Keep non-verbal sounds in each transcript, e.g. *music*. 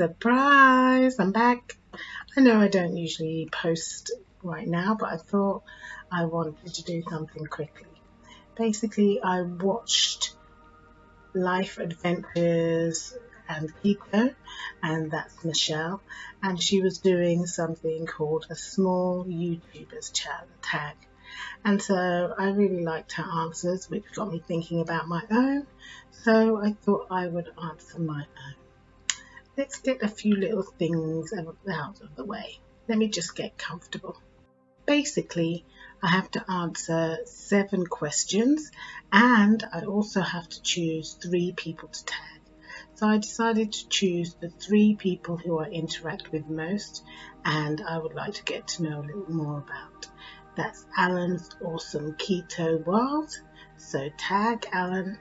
Surprise! I'm back. I know I don't usually post right now, but I thought I wanted to do something quickly. Basically, I watched Life Adventures and Keto, and that's Michelle, and she was doing something called a small YouTubers tag. And so I really liked her answers, which got me thinking about my own. So I thought I would answer my own. Let's get a few little things out of the way. Let me just get comfortable. Basically, I have to answer seven questions and I also have to choose three people to tag. So I decided to choose the three people who I interact with most and I would like to get to know a little more about. That's Alan's awesome keto world. So tag Alan.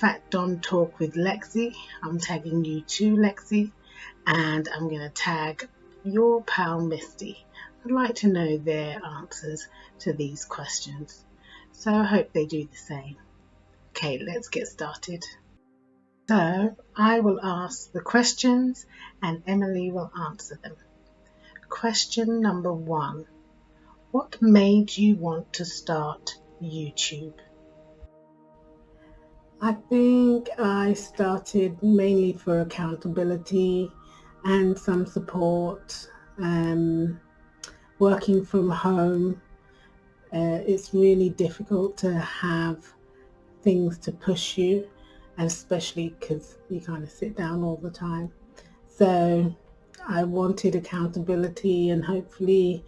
Fat Don Talk with Lexi. I'm tagging you too, Lexi. And I'm going to tag your pal Misty. I'd like to know their answers to these questions. So I hope they do the same. Okay, let's get started. So I will ask the questions and Emily will answer them. Question number one. What made you want to start YouTube? I think I started mainly for accountability and some support. Um, working from home, uh, it's really difficult to have things to push you, especially because you kind of sit down all the time. So I wanted accountability and hopefully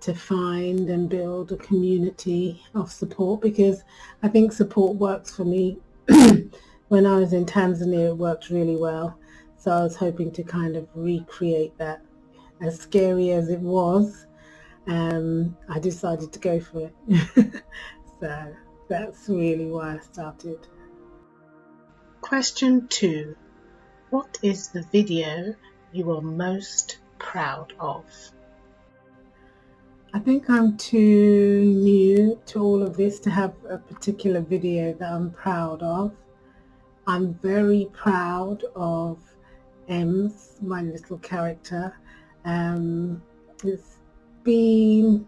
to find and build a community of support because I think support works for me. *clears throat* when I was in Tanzania, it worked really well. So I was hoping to kind of recreate that. As scary as it was, um, I decided to go for it. *laughs* so that's really why I started. Question two. What is the video you are most proud of? I think I'm too new to all of this to have a particular video that I'm proud of. I'm very proud of Ems, my little character. Um, it's been,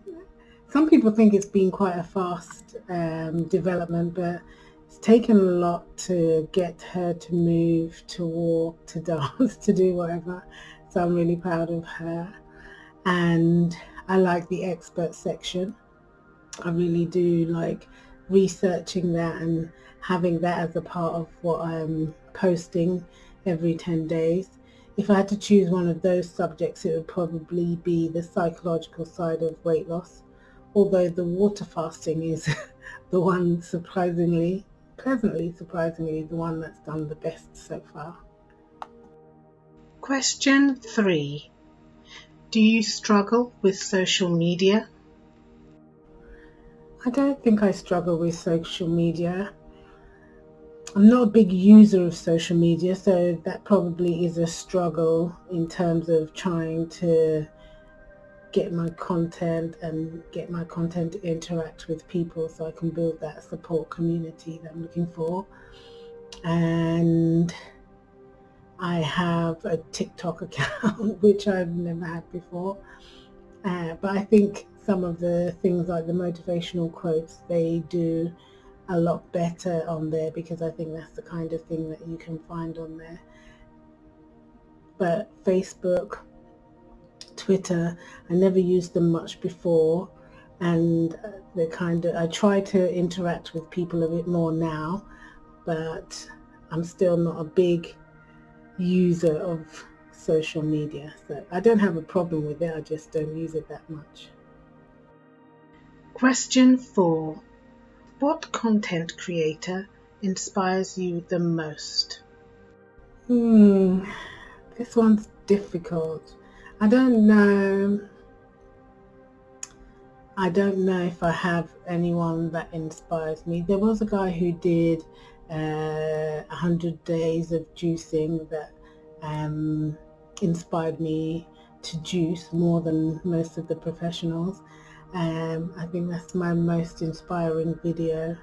some people think it's been quite a fast um, development, but it's taken a lot to get her to move, to walk, to *laughs* dance, to do whatever. So I'm really proud of her. And I like the expert section. I really do like researching that and having that as a part of what I'm posting every 10 days. If I had to choose one of those subjects, it would probably be the psychological side of weight loss, although the water fasting is *laughs* the one surprisingly, pleasantly surprisingly, the one that's done the best so far. Question three. Do you struggle with social media? I don't think I struggle with social media. I'm not a big user of social media, so that probably is a struggle in terms of trying to get my content and get my content to interact with people so I can build that support community that I'm looking for. And I have a TikTok *laughs* account, which I've never had before. Uh, but I think some of the things like the motivational quotes, they do a lot better on there because I think that's the kind of thing that you can find on there. But Facebook, Twitter, I never used them much before and they kind of, I try to interact with people a bit more now, but I'm still not a big user of social media. So I don't have a problem with it, I just don't use it that much. Question 4. What content creator inspires you the most? Hmm, this one's difficult. I don't know. I don't know if I have anyone that inspires me. There was a guy who did uh, 100 days of juicing that um, inspired me to juice more than most of the professionals. Um, I think that's my most inspiring video.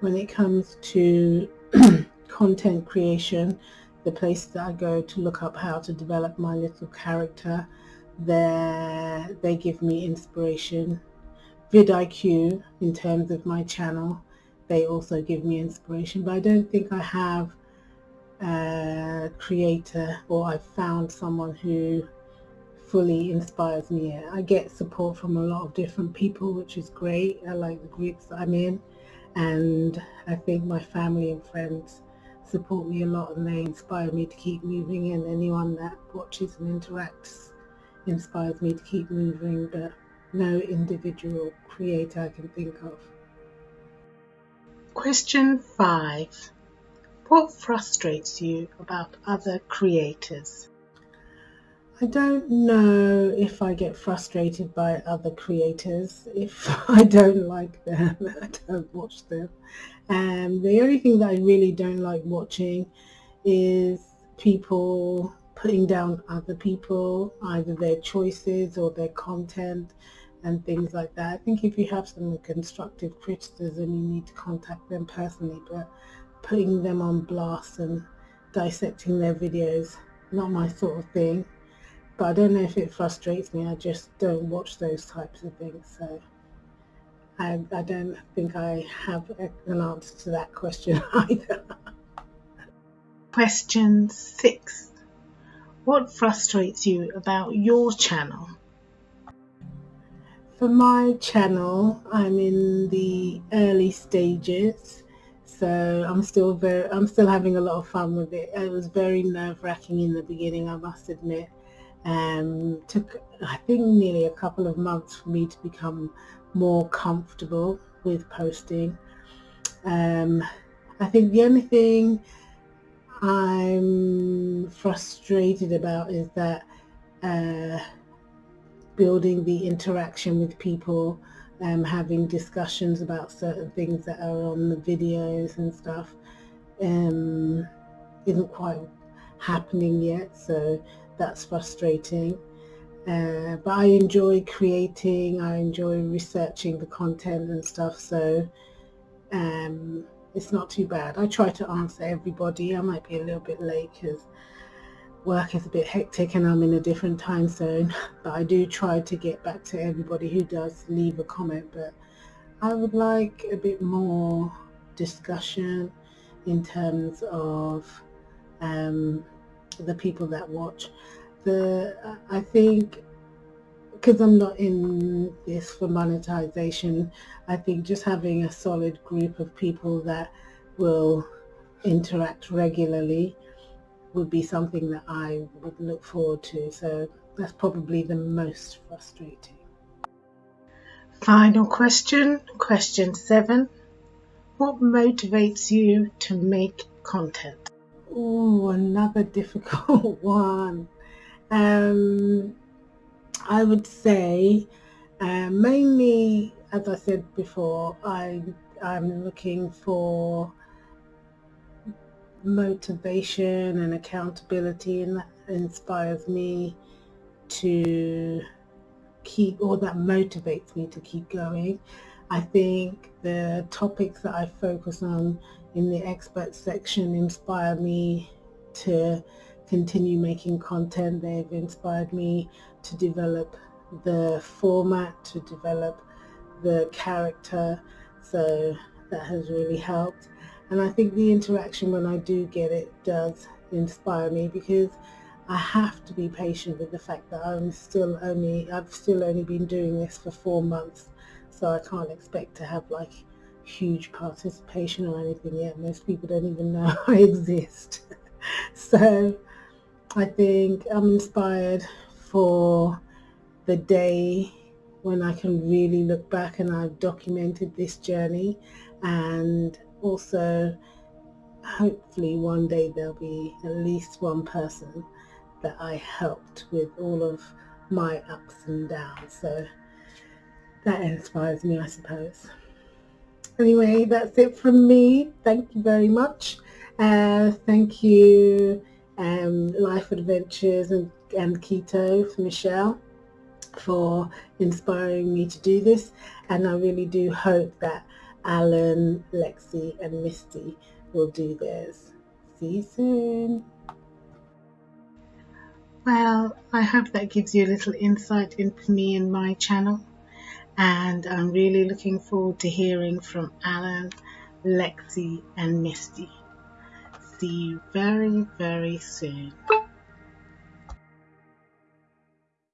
When it comes to *clears throat* content creation, the places that I go to look up how to develop my little character, they give me inspiration. vidIQ, in terms of my channel, they also give me inspiration, but I don't think I have a creator or I've found someone who fully inspires me. I get support from a lot of different people, which is great. I like the groups that I'm in and I think my family and friends support me a lot and they inspire me to keep moving and anyone that watches and interacts inspires me to keep moving but no individual creator I can think of. Question 5. What frustrates you about other creators? I don't know if I get frustrated by other creators. If *laughs* I don't like them, *laughs* I don't watch them. And the only thing that I really don't like watching is people putting down other people, either their choices or their content and things like that. I think if you have some constructive criticism, you need to contact them personally, but putting them on blast and dissecting their videos, not my sort of thing but I don't know if it frustrates me. I just don't watch those types of things. So I, I don't think I have an answer to that question *laughs* either. Question six. What frustrates you about your channel? For my channel, I'm in the early stages. So I'm still very, I'm still having a lot of fun with it. It was very nerve wracking in the beginning, I must admit. Um, took I think nearly a couple of months for me to become more comfortable with posting. Um, I think the only thing I'm frustrated about is that uh, building the interaction with people, um, having discussions about certain things that are on the videos and stuff um, isn't quite happening yet. So that's frustrating. Uh, but I enjoy creating, I enjoy researching the content and stuff, so um, it's not too bad. I try to answer everybody. I might be a little bit late because work is a bit hectic and I'm in a different time zone, *laughs* but I do try to get back to everybody who does leave a comment, but I would like a bit more discussion in terms of um, the people that watch. The I think because I'm not in this for monetization, I think just having a solid group of people that will interact regularly would be something that I would look forward to. So that's probably the most frustrating. Final question, question seven. What motivates you to make content? Oh, another *laughs* difficult one. Um, I would say uh, mainly, as I said before, I, I'm looking for motivation and accountability and that inspires me to keep or that motivates me to keep going. I think the topics that I focus on in the expert section inspire me to continue making content. They've inspired me to develop the format, to develop the character. So that has really helped. And I think the interaction when I do get it does inspire me because I have to be patient with the fact that I'm still only, I've still only been doing this for four months. So I can't expect to have like huge participation or anything yet. Most people don't even know *laughs* I exist. *laughs* so I think I'm inspired for the day when I can really look back and I've documented this journey and also hopefully one day there'll be at least one person that I helped with all of my ups and downs. So that inspires me, I suppose anyway, that's it from me. Thank you very much. Uh, thank you, um, Life Adventures and, and Keto for Michelle for inspiring me to do this. And I really do hope that Alan, Lexi and Misty will do theirs. See you soon. Well, I hope that gives you a little insight into me and my channel. And I'm really looking forward to hearing from Alan, Lexi, and Misty. See you very, very soon.